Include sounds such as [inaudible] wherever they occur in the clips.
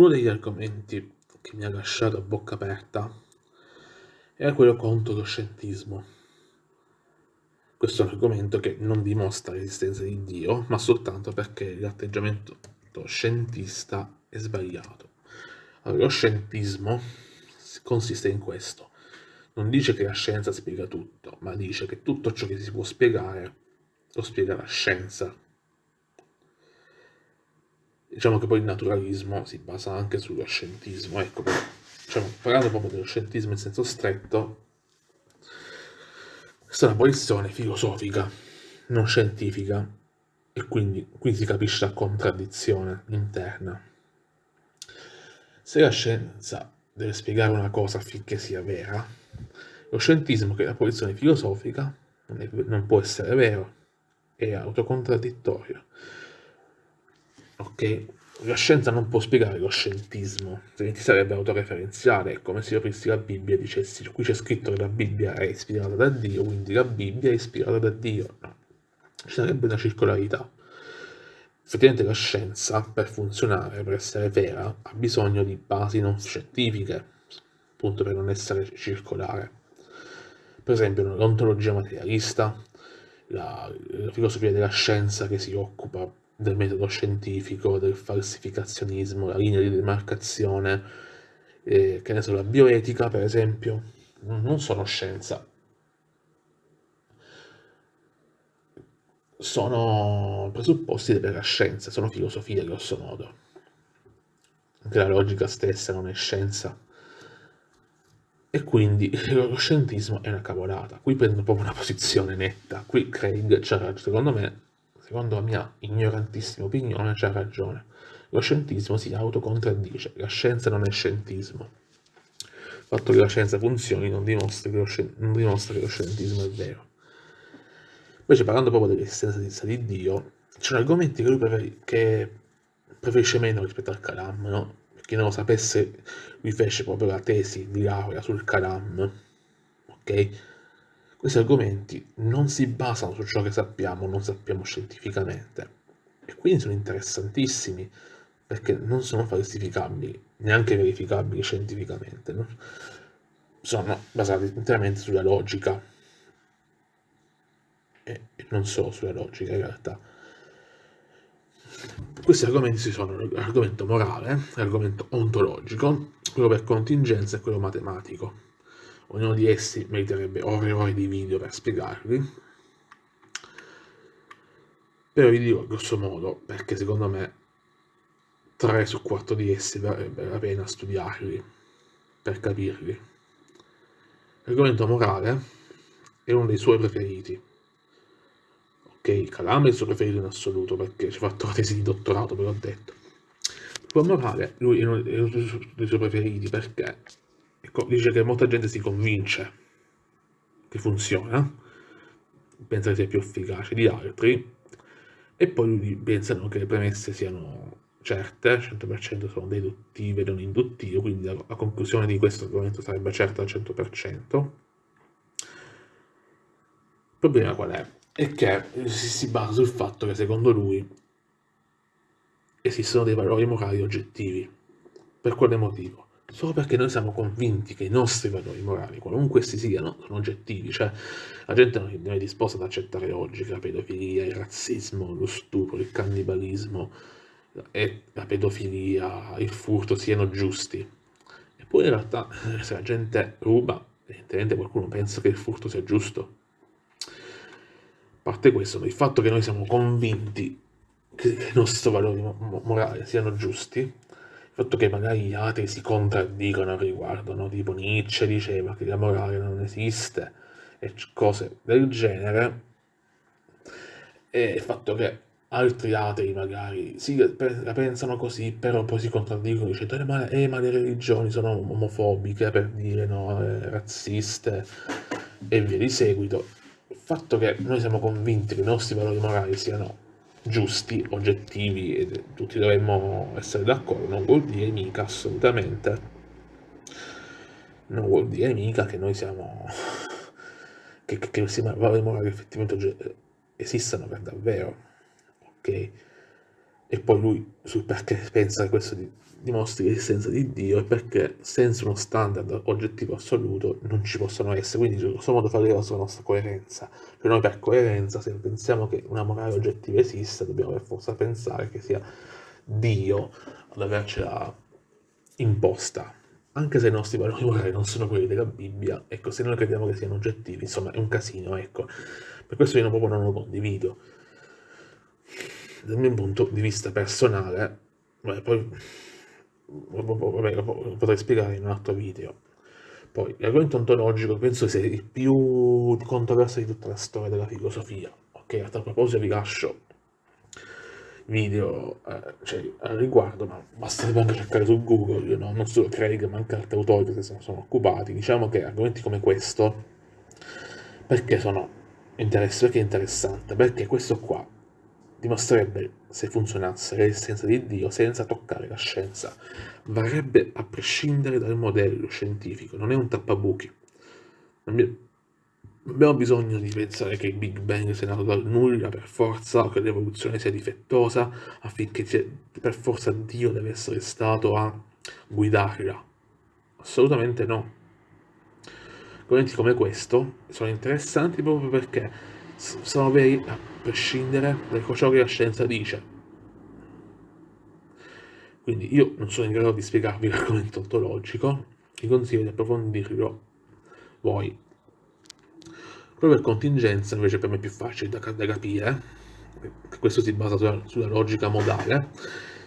Uno degli argomenti che mi ha lasciato a bocca aperta era quello contro lo scientismo. Questo è un argomento che non dimostra l'esistenza di Dio, ma soltanto perché l'atteggiamento scientista è sbagliato. Allora, lo scientismo consiste in questo. Non dice che la scienza spiega tutto, ma dice che tutto ciò che si può spiegare lo spiega la scienza. Diciamo che poi il naturalismo si basa anche sullo scientismo, ecco, diciamo, parlando proprio dello scientismo in senso stretto, questa è una posizione filosofica, non scientifica, e quindi qui si capisce la contraddizione interna. Se la scienza deve spiegare una cosa affinché sia vera, lo scientismo, che è la posizione filosofica, non, è, non può essere vero, è autocontradittorio. Ok? La scienza non può spiegare lo scientismo, altrimenti sarebbe autoreferenziale, è come se io aprissi la Bibbia e dicessi qui c'è scritto che la Bibbia è ispirata da Dio, quindi la Bibbia è ispirata da Dio. No, ci sarebbe una circolarità. Effettivamente la scienza, per funzionare, per essere vera, ha bisogno di basi non scientifiche, appunto per non essere circolare. Per esempio l'ontologia materialista, la, la filosofia della scienza che si occupa del metodo scientifico, del falsificazionismo, la linea di demarcazione, eh, che ne so, la bioetica per esempio, non sono scienza. Sono presupposti della scienza, sono filosofia grosso modo. Anche la logica stessa non è scienza. E quindi [laughs] lo scientismo è una cavolata. Qui prendo proprio una posizione netta. Qui Craig c'ha secondo me secondo la mia ignorantissima opinione, c'ha ragione. Lo scientismo si autocontraddice, la scienza non è scientismo. Il fatto che la scienza funzioni non dimostra che lo, non dimostra che lo scientismo è vero. Invece parlando proprio dell'esistenza di Dio, ci sono argomenti che lui prefer che preferisce meno rispetto al Kalam, no? Per chi non lo sapesse, lui fece proprio la tesi di laurea sul Kalam, ok? Questi argomenti non si basano su ciò che sappiamo non sappiamo scientificamente e quindi sono interessantissimi perché non sono falsificabili, neanche verificabili scientificamente, no? sono basati interamente sulla logica e non solo sulla logica in realtà. Questi argomenti sono l'argomento morale, l'argomento ontologico, quello per contingenza e quello matematico. Ognuno di essi meriterebbe ore e ore di video per spiegarli. Però vi dico grosso modo, perché secondo me 3 su 4 di essi varrebbe la pena studiarli per capirli. L'argomento morale è uno dei suoi preferiti. Ok, Calama è il suo preferito in assoluto perché ci ha fatto la tesi di dottorato, ve l'ho detto. Il morale, lui è uno dei suoi preferiti perché Ecco, dice che molta gente si convince che funziona, pensa che sia più efficace di altri, e poi pensano che le premesse siano certe, 100% sono deduttive non induttive, quindi la, la conclusione di questo argomento sarebbe certa al 100%. Il problema qual è? È che si basa sul fatto che secondo lui esistono dei valori morali oggettivi. Per quale motivo? Solo perché noi siamo convinti che i nostri valori morali, qualunque essi siano, sono oggettivi, cioè la gente non è disposta ad accettare oggi che la pedofilia, il razzismo, lo stupro, il cannibalismo e la pedofilia, il furto siano giusti. Eppure in realtà eh, se la gente ruba, evidentemente qualcuno pensa che il furto sia giusto. A parte questo, il fatto che noi siamo convinti che i nostri valori morali siano giusti, fatto che magari gli altri si contraddicono al riguardo, no? tipo Nietzsche diceva che la morale non esiste e cose del genere, e il fatto che altri atei magari sì, la pensano così, però poi si contraddicono dicendo eh, ma, eh, ma le religioni sono omofobiche per dire no, eh, razziste e via di seguito. Il fatto che noi siamo convinti che i nostri valori morali siano giusti, oggettivi e tutti dovremmo essere d'accordo, non vuol dire mica assolutamente, non vuol dire mica che noi siamo, [laughs] che, che, che questi valori morali effettivamente esistano per davvero, ok? e poi lui sul perché pensa che questo dimostri l'esistenza di Dio e perché senza uno standard oggettivo assoluto non ci possono essere, quindi in questo modo fa rileva sulla nostra coerenza. Cioè noi per coerenza, se pensiamo che una morale oggettiva esista, dobbiamo per forza pensare che sia Dio ad avercela imposta. Anche se i nostri valori morali non sono quelli della Bibbia, ecco, se noi crediamo che siano oggettivi, insomma è un casino, ecco. Per questo io proprio non lo condivido dal mio punto di vista personale, beh, poi vabbè, lo potrei spiegare in un altro video. Poi, l'argomento ontologico penso sia il più controverso di tutta la storia della filosofia. Ok, a tal proposito vi lascio video eh, cioè, al riguardo, ma basta anche cercare su Google, no? non solo Craig, ma anche altri autori che se ne sono occupati. Diciamo che argomenti come questo, perché sono interessanti? Perché è interessante? Perché questo qua dimostrerebbe, se funzionasse, l'esistenza di Dio senza toccare la scienza. Varrebbe a prescindere dal modello scientifico, non è un tappabuchi. Non abbiamo bisogno di pensare che il Big Bang sia nato dal nulla per forza o che l'evoluzione sia difettosa affinché per forza Dio deve essere stato a guidarla. Assolutamente no. Argomenti come questo sono interessanti proprio perché sono veri a prescindere da ciò che la scienza dice. Quindi io non sono in grado di spiegarvi l'argomento ontologico, vi consiglio di approfondirlo voi. Proprio per contingenza invece per me è più facile da, da capire, questo si basa sulla, sulla logica modale,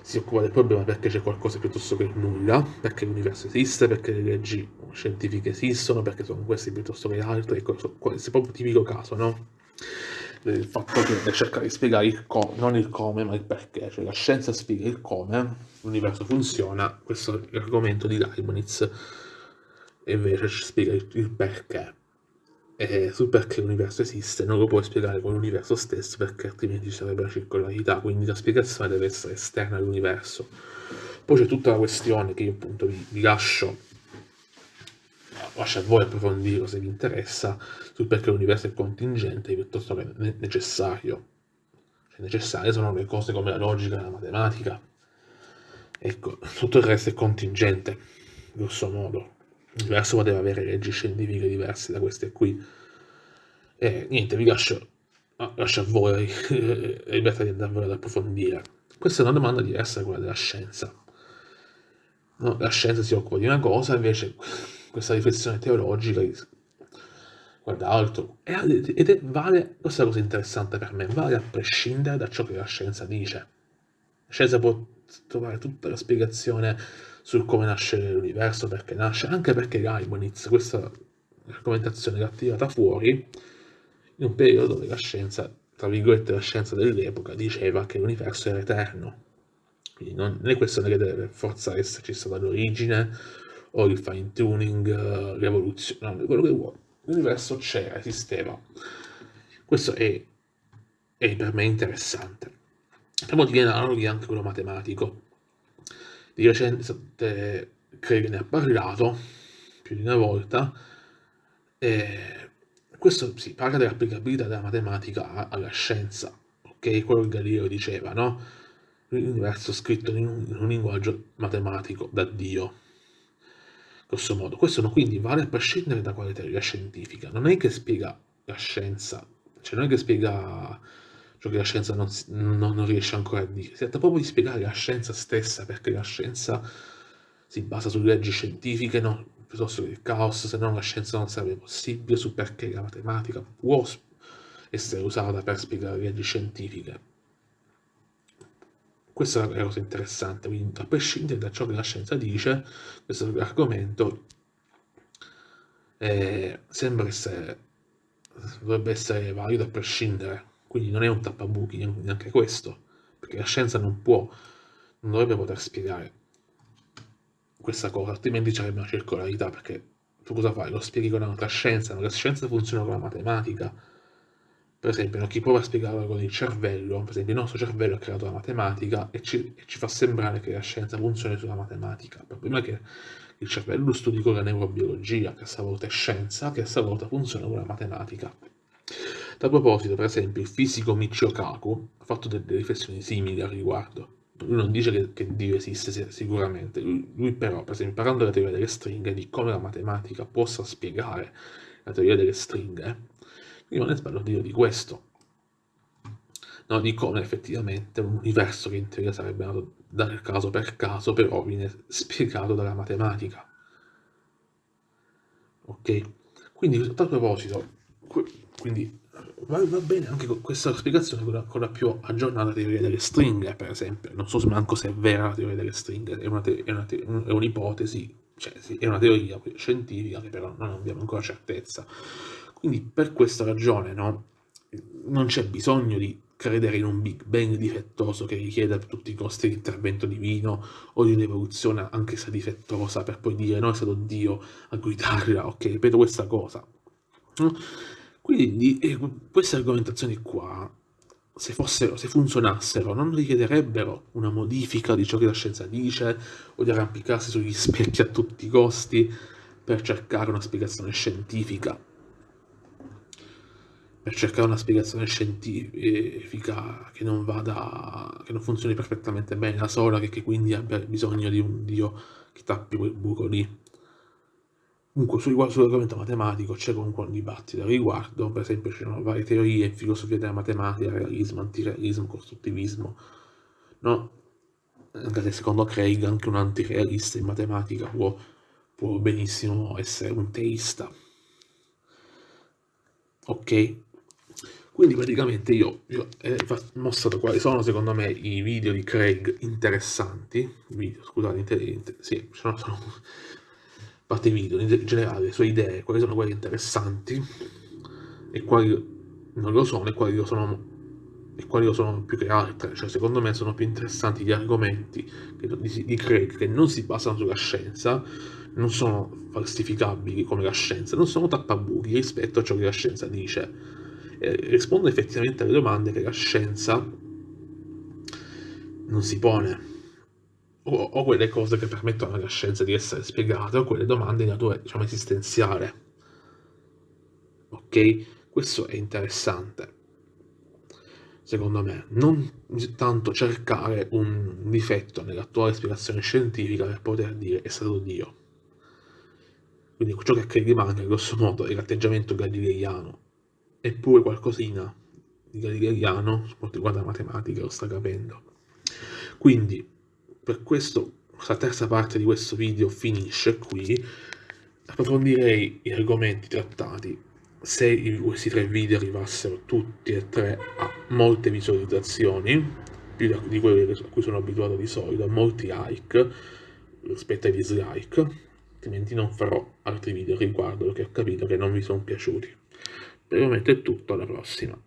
si occupa del problema perché c'è qualcosa piuttosto che nulla, perché l'universo esiste, perché le leggi scientifiche esistono, perché sono questi piuttosto che altri, ecco, questo è proprio tipico caso, no? Il fatto che cerca di spiegare il come, non il come, ma il perché, cioè la scienza spiega il come l'universo funziona, questo è l'argomento di Leibniz, e invece ci spiega il perché. E sul perché l'universo esiste non lo puoi spiegare con l'universo stesso perché altrimenti ci sarebbe la circolarità, quindi la spiegazione deve essere esterna all'universo. Poi c'è tutta la questione che io appunto vi, vi lascio lascia a voi approfondirlo se vi interessa, sul perché l'universo è contingente piuttosto che necessario. Cioè, necessarie sono le cose come la logica la matematica. Ecco, tutto il resto è contingente, grosso modo. L'universo poteva avere leggi scientifiche diverse da queste qui. E niente, vi lascio, lascio a voi [laughs] libertà di andarvelo ad approfondire. Questa è una domanda diversa da quella della scienza. No, la scienza si occupa di una cosa, invece questa riflessione teologica guarda altro ed è, vale, questa è la cosa interessante per me, vale a prescindere da ciò che la scienza dice. La scienza può trovare tutta la spiegazione su come nasce l'universo, perché nasce, anche perché Leibniz, questa argomentazione l'ha tirata fuori in un periodo dove la scienza, tra virgolette la scienza dell'epoca, diceva che l'universo era eterno. Quindi non è questione che deve forza esserci stata l'origine o il fine tuning, l'evoluzione, quello che vuoi. L'universo c'era, esisteva. Questo è, è, per me interessante. Per motivi analoghi anche quello matematico. Di recente credo che ne ha parlato più di una volta. E questo si parla dell'applicabilità della matematica alla scienza, ok? Quello che Galileo diceva, no? L'universo scritto in un, in un linguaggio matematico da Dio grosso modo. Questo quindi vale a prescindere da quale teoria scientifica. Non è che spiega la scienza, cioè non è che spiega ciò che la scienza non, non, non riesce ancora a dire. Si tratta proprio di spiegare la scienza stessa, perché la scienza si basa su leggi scientifiche, no? piuttosto che il caos, se no la scienza non sarebbe possibile, su perché la matematica può essere usata per spiegare leggi scientifiche. Questa è la cosa interessante, quindi a prescindere da ciò che la scienza dice, questo argomento eh, sembra essere, dovrebbe essere valido a prescindere, quindi non è un tappabuchi neanche questo, perché la scienza non può, non dovrebbe poter spiegare questa cosa, altrimenti ci sarebbe una circolarità, perché tu cosa fai? Lo spieghi con un'altra scienza, la scienza funziona con la matematica, per esempio, no, chi prova a spiegarlo con il cervello, per esempio il nostro cervello ha creato la matematica e ci, e ci fa sembrare che la scienza funzioni sulla matematica. Il problema è che il cervello lo studi con la neurobiologia, che a sua volta è scienza, che a sua volta funziona con la matematica. tal proposito, per esempio, il fisico Michio Kaku ha fatto delle riflessioni simili al riguardo. Lui non dice che, che Dio esiste sicuramente, lui, lui, però, per esempio, parlando della teoria delle stringhe, di come la matematica possa spiegare la teoria delle stringhe, non è sbaglio dire di questo, no, di come effettivamente un universo che in teoria sarebbe nato dal caso per caso, però viene spiegato dalla matematica. Ok? Quindi, a tal proposito, quindi va, va, bene anche questa spiegazione con la, con la, più aggiornata teoria delle stringhe, per esempio. Non so se manco se è vera la teoria delle stringhe, è, un'ipotesi, un cioè sì, è una teoria scientifica che però non abbiamo ancora certezza. Quindi per questa ragione no, non c'è bisogno di credere in un Big Bang difettoso che richiede a tutti i costi l'intervento divino o di un'evoluzione anche se difettosa per poi dire no è stato Dio a guidarla, ok, ripeto questa cosa. Quindi eh, queste argomentazioni qua, se, fossero, se funzionassero, non richiederebbero una modifica di ciò che la scienza dice o di arrampicarsi sugli specchi a tutti i costi per cercare una spiegazione scientifica per cercare una spiegazione scientifica che non vada, che non funzioni perfettamente bene da sola, che, che quindi abbia bisogno di un dio che tappi quel buco lì. Comunque sull'argomento matematico c'è comunque un dibattito al riguardo, per esempio ci sono varie teorie in filosofia della matematica, realismo, antirealismo, costruttivismo, no? Anche se secondo Craig anche un antirealista in matematica può, può benissimo essere un teista. Ok? Quindi praticamente io, eh, ho mostrato quali sono secondo me i video di Craig interessanti, video, scusate, inter, sì, sono, sono parte video, in generale, le sue idee, quali sono quelle interessanti e quali non lo sono e quali lo sono, quali lo sono più che altre, cioè secondo me sono più interessanti gli argomenti di, di Craig che non si basano sulla scienza, non sono falsificabili come la scienza, non sono tappabuchi rispetto a ciò che la scienza dice eh, risponde effettivamente alle domande che la scienza non si pone. O, o, quelle cose che permettono alla scienza di essere spiegate, o quelle domande di natura, diciamo, esistenziale. Ok? Questo è interessante, secondo me. Non tanto cercare un difetto nell'attuale spiegazione scientifica per poter dire è stato Dio. Quindi ciò che rimane, grosso modo, è l'atteggiamento galileiano eppure qualcosina di Galileiano per quanto riguarda la matematica lo sta capendo. Quindi, per questo, questa terza parte di questo video finisce qui. Approfondirei gli argomenti trattati se questi tre video arrivassero tutti e tre a molte visualizzazioni, più di quelle a cui sono abituato di solito, a molti like rispetto ai dislike, altrimenti non farò altri video riguardo perché ho capito che non mi sono piaciuti. Momento è tutto, alla prossima.